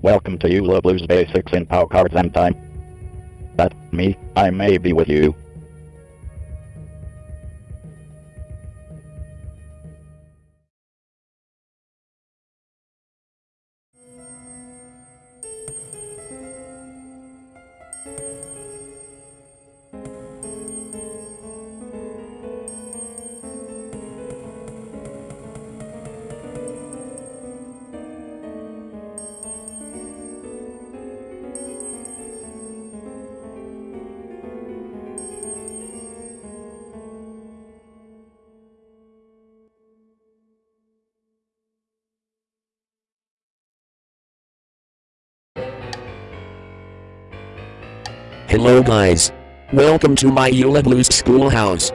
Welcome to Eula Blues Basics in Pow Cards and Time. That me, I may be with you. Hello guys. Welcome to my Eula Blues schoolhouse.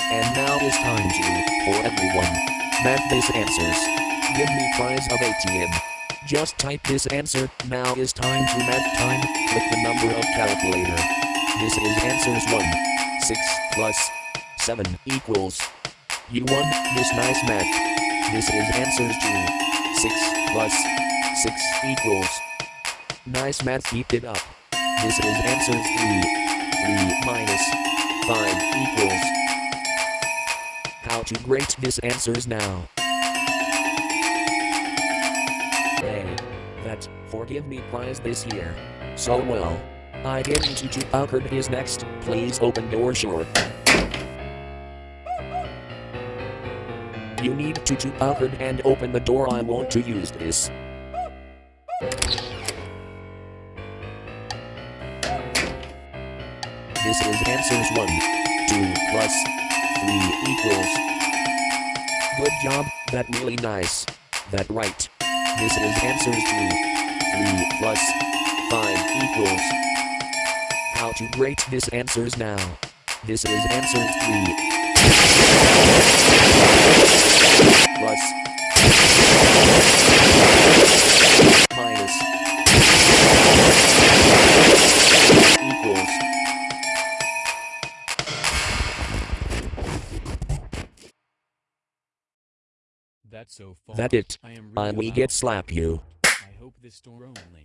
And now it's time to, for everyone, map these answers. Give me prize of ATM. Just type this answer, now is time to map time, click the number of calculator. This is answers 1. 6 plus 7 equals. You won this nice math. This is answers 2. 6 plus 6 equals. Nice math, keep it up. This is answers 3. 3 minus 5 equals. How to grade this answers now. Hey, that forgive me prize this year. So well. I get into to Packard is next. Please open door short. You need to to Packard and open the door. I want to use this. This is answers 1, 2 plus 3 equals. Good job, that really nice. That right. This is answers 2, 3 plus 5 equals. How to rate this answers now. This is answers 3 plus minus equals. That's so far. That it. I am I really we get slap you. I hope this door only.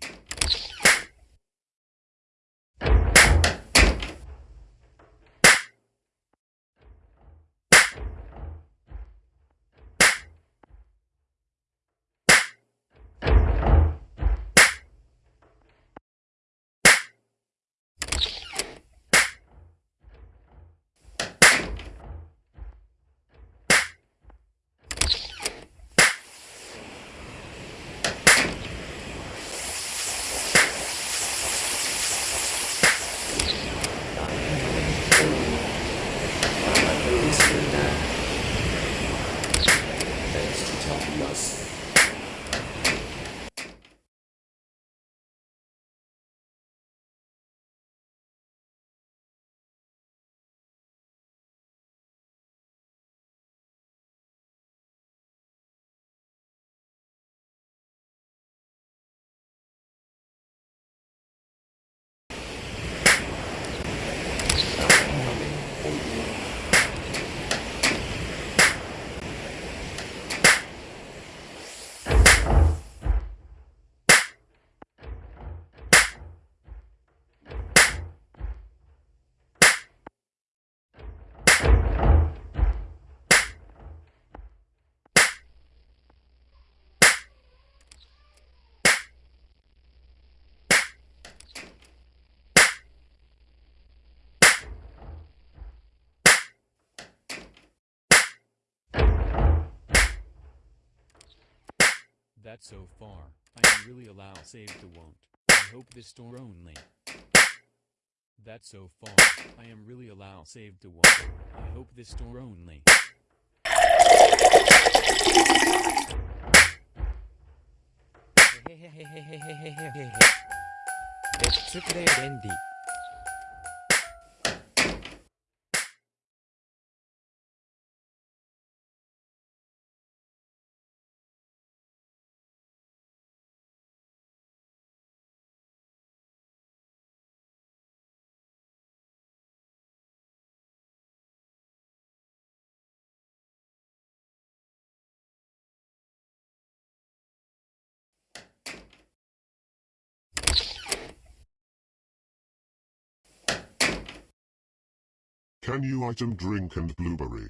That's so far. I am really allow save the won't. I hope this door only. That's so far. I am really allow save the won't. I hope this door only. Let's Randy. am Can you item drink and blueberry?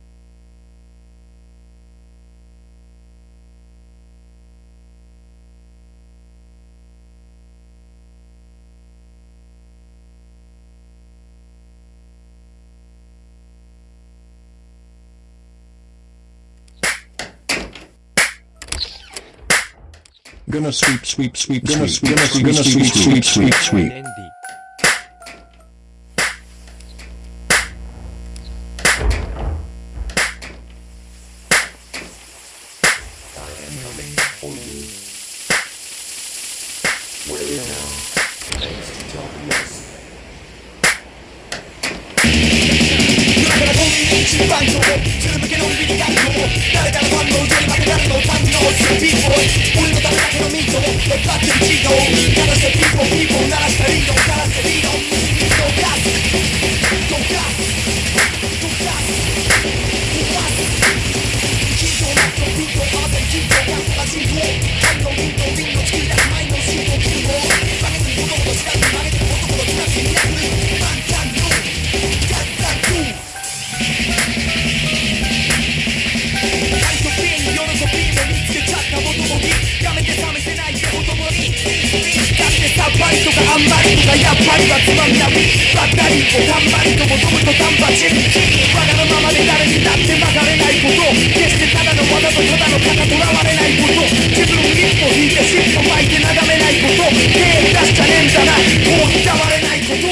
Gonna sweep, sweep, sweep, gonna sweep, gonna sweep, sweep, sweep, sweep. Where is now? 番長ずる向けのんびり学校誰かのファンのに負けたの感動するビーボー俺のためだけのミートレッドアッチのヒーローしてピーポーピーポー鳴らしたリード鳴らしたリードリードガスドがやっぱりはつまみなみばったりとたんまりと求むとたんばちわがのままで誰にだって曲がれないこと決してただの技とただの肩とらわれないこと自分一歩引いて尻尾巻いて眺めないこと手出しちゃねえんだなこう刻われないこと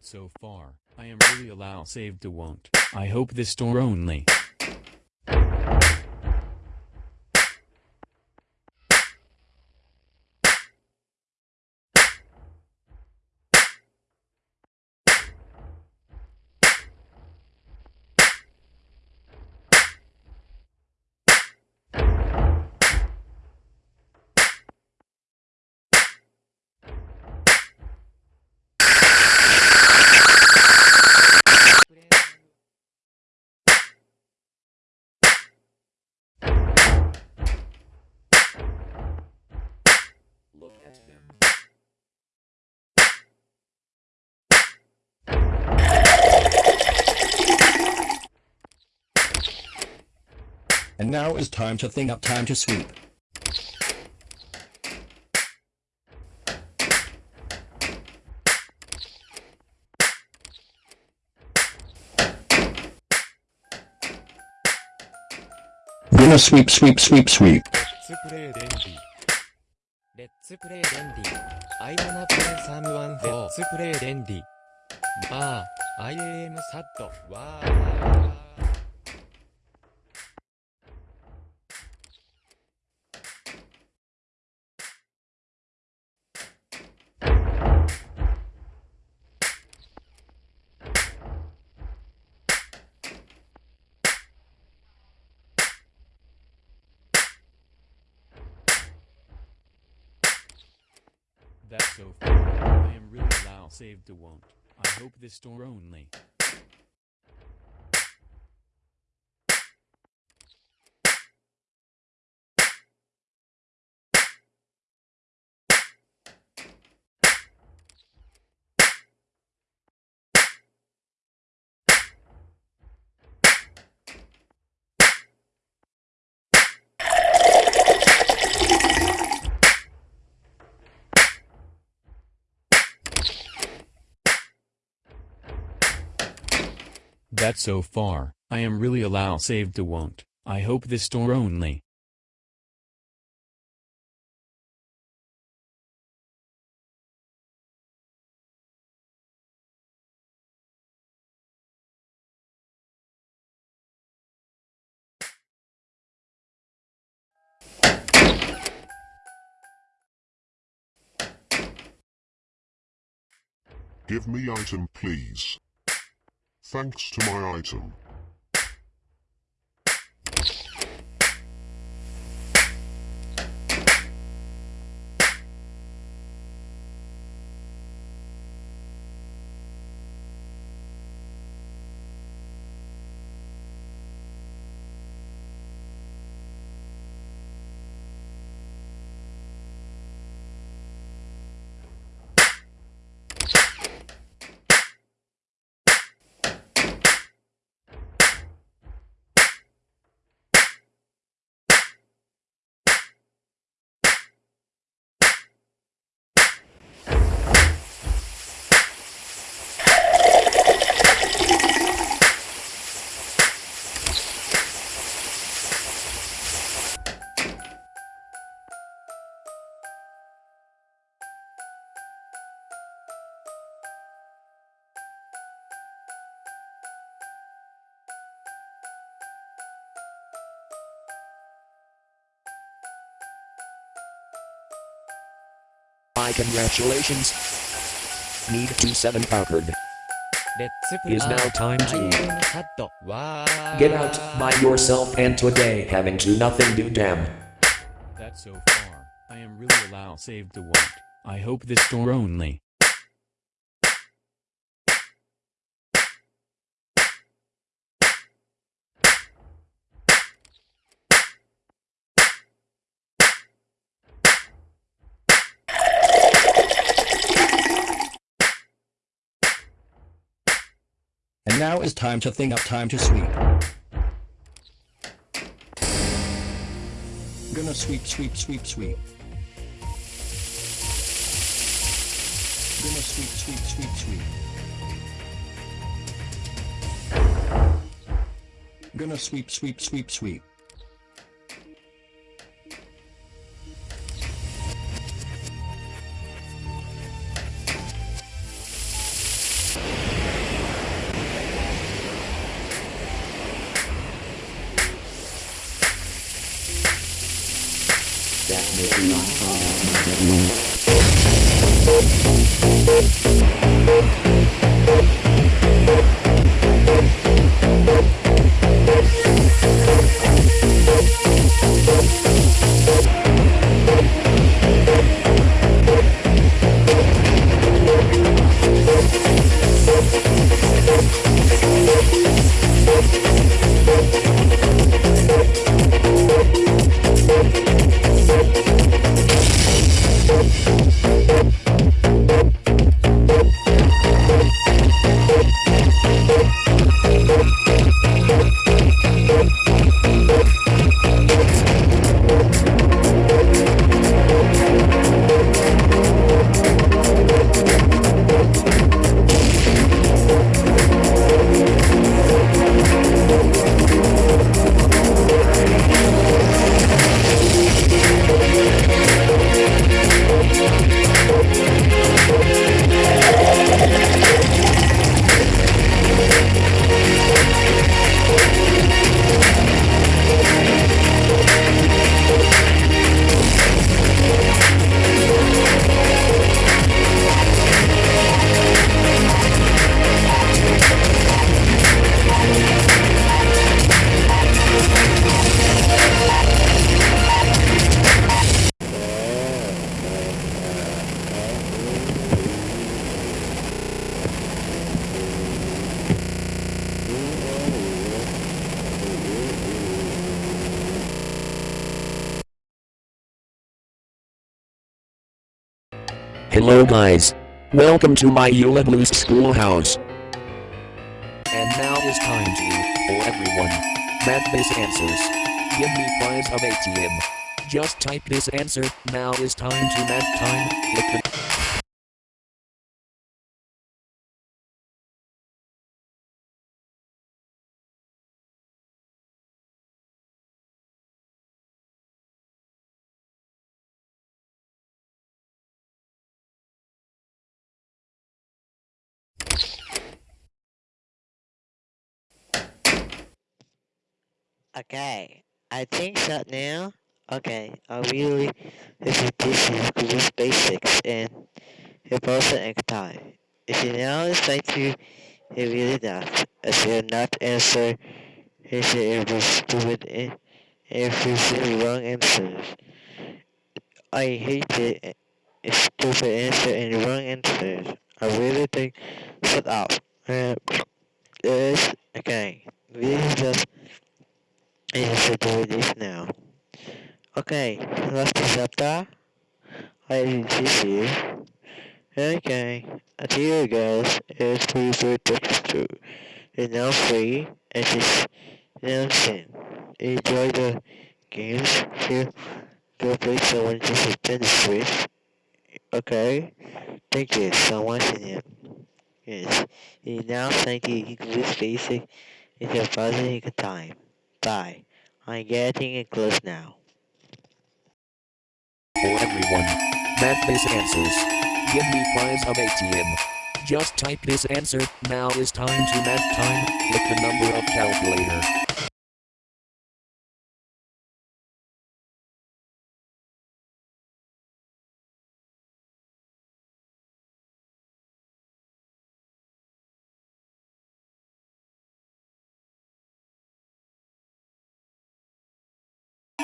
that so far. I am really allow saved to won't. I hope this store only. And now is time to think up time to sweep. Winner sweep sweep sweep sweep. Let's play Dendy. Let's play Dendy. I wanna play someone for. Let's play Dendy. Ah, I am sad. Wow. To. I hope this store only. That's so far. I am really allow saved to won't. I hope this store only. Give me item please. Thanks to my item. My congratulations. Need to seven powered. It is now time to get out by yourself and today having to nothing do damn. That's so far. I am really allowed saved the world. I hope this door only. Now is time to think up time to sweep. Gonna sweep, sweep, sweep, sweep. Gonna sweep, sweep, sweep, sweep. Gonna sweep, sweep, sweep, sweep. Hello guys. Welcome to my Eula Blues schoolhouse. And now is time to, for everyone. Math this answers. Give me prize of ATM. Just type this answer, now is time to math time, Okay, I think that now. Okay, I really this is this is Google Basics and it also next time. If you now thank you, it really does. If you not answer, if it was stupid and if you say wrong answers. I hate it. It's stupid answer and wrong answers. I really think shut up. Uh, this okay. This is just Yes, I do this now. Okay, last chapter. I didn't see you. Okay, you guys, it's free for two. It's now free, and it's sin. Enjoy the games. Here, go play someone just a tennis switch. Okay, thank you so much, and yes, you now thank you. This basic is a positive time. Bye. I'm getting it close now. for everyone. Math this answers. Give me prize of ATM. Just type this answer, now is time to math time, click the number of calculator.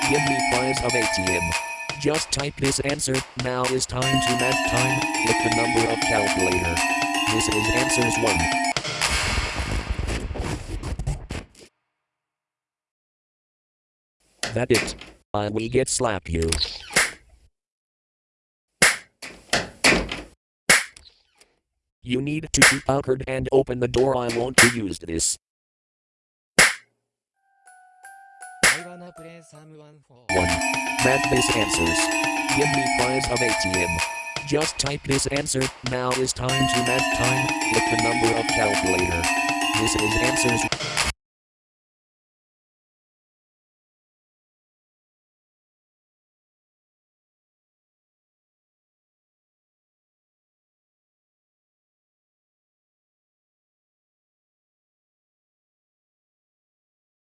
Give me prize of ATM. Just type this answer, now is time to math time, with the number of calculator. This is answers 1. That it. I will get slap you. You need to keep outward and open the door I want to use this. wanna play someone for 1. Answers. Give me prize of ATM. Just type this answer, now is time to math time, with the number of calculator. This is answers.